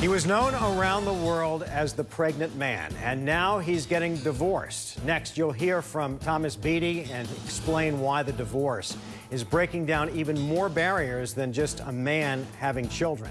He was known around the world as the pregnant man, and now he's getting divorced. Next, you'll hear from Thomas Beatie and explain why the divorce is breaking down even more barriers than just a man having children.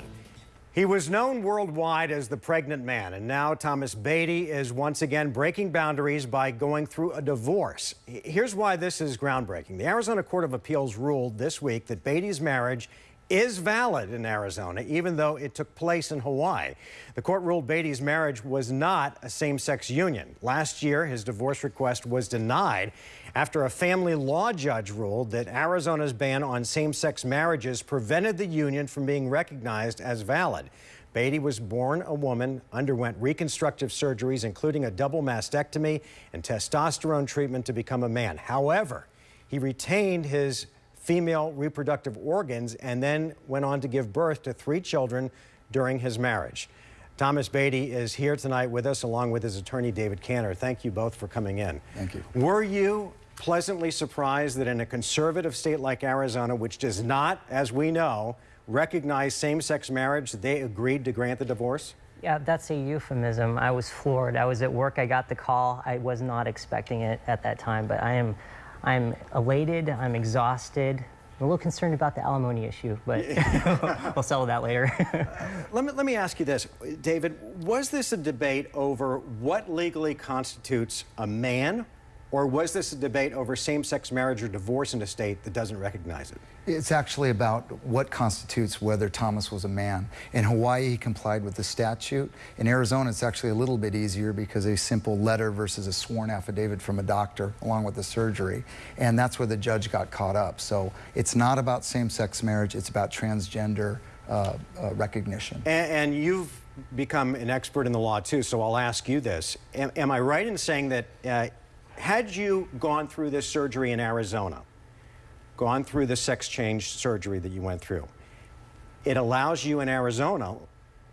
He was known worldwide as the pregnant man, and now Thomas Beatie is once again breaking boundaries by going through a divorce. Here's why this is groundbreaking. The Arizona Court of Appeals ruled this week that Beatie's marriage is valid in Arizona, even though it took place in Hawaii. The court ruled Beatie's marriage was not a same-sex union. Last year, his divorce request was denied after a family law judge ruled that Arizona's ban on same-sex marriages prevented the union from being recognized as valid. Beatie was born a woman, underwent reconstructive surgeries, including a double mastectomy and testosterone treatment to become a man. However, he retained his female reproductive organs and then went on to give birth to three children during his marriage. Thomas Beatie is here tonight with us along with his attorney David Cantor. Thank you both for coming in. Thank you. Were you pleasantly surprised that in a conservative state like Arizona, which does not, as we know, recognize same-sex marriage, they agreed to grant the divorce? Yeah, that's a euphemism. I was floored. I was at work. I got the call. I was not expecting it at that time, but I am I'm elated, I'm exhausted. I'm a little concerned about the alimony issue, but we'll settle that later. let, me, let me ask you this, David. Was this a debate over what legally constitutes a man or was this a debate over same-sex marriage or divorce in a state that doesn't recognize it? It's actually about what constitutes whether Thomas was a man. In Hawaii, he complied with the statute. In Arizona, it's actually a little bit easier because a simple letter versus a sworn affidavit from a doctor along with the surgery. And that's where the judge got caught up. So it's not about same-sex marriage, it's about transgender uh, uh, recognition. And, and, you've become an expert in the law too, so I'll ask you this. Am, am I right in saying that uh, had you gone through this surgery in Arizona, gone through the sex change surgery that you went through, it allows you in Arizona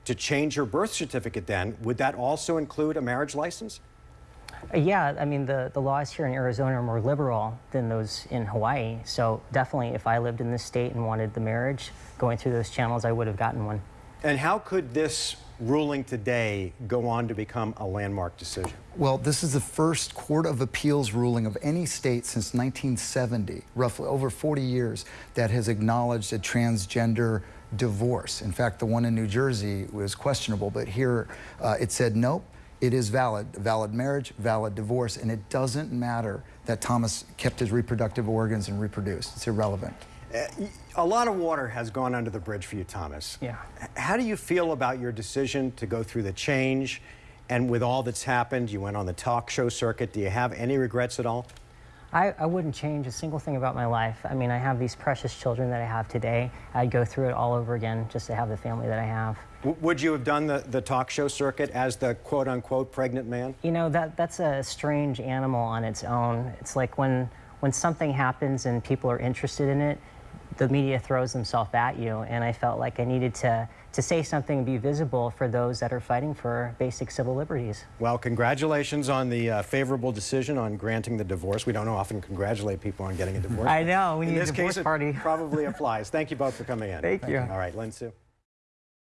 to change your birth certificate then. Would that also include a marriage license? Uh, yeah, I mean, the, the laws here in Arizona are more liberal than those in Hawaii. So definitely, if I lived in this state and wanted the marriage, going through those channels, I would have gotten one. And how could this ruling today go on to become a landmark decision? Well, this is the first Court of Appeals ruling of any state since 1970, roughly over 40 years, that has acknowledged a transgender divorce. In fact, the one in New Jersey was questionable, but here uh, it said, nope, it is valid, valid marriage, valid divorce, and it doesn't matter that Thomas kept his reproductive organs and reproduced. It's irrelevant. Uh, a lot of water has gone under the bridge for you, Thomas. Yeah. How do you feel about your decision to go through the change and with all that's happened, you went on the talk show circuit. Do you have any regrets at all? I, I, wouldn't change a single thing about my life. I mean, I have these precious children that I have today. I'd go through it all over again just to have the family that I have. W would you have done the, the talk show circuit as the quote-unquote pregnant man? You know, that, that's a strange animal on its own. It's like when, when something happens and people are interested in it, the media throws themselves at you, and I felt like I needed to, to say something and be visible for those that are fighting for basic civil liberties. Well, congratulations on the uh, favorable decision on granting the divorce. We don't often congratulate people on getting a divorce. I know, we in need this a divorce case, party. It probably applies. Thank you both for coming in. Thank, Thank you. you. All right, Lin Sue.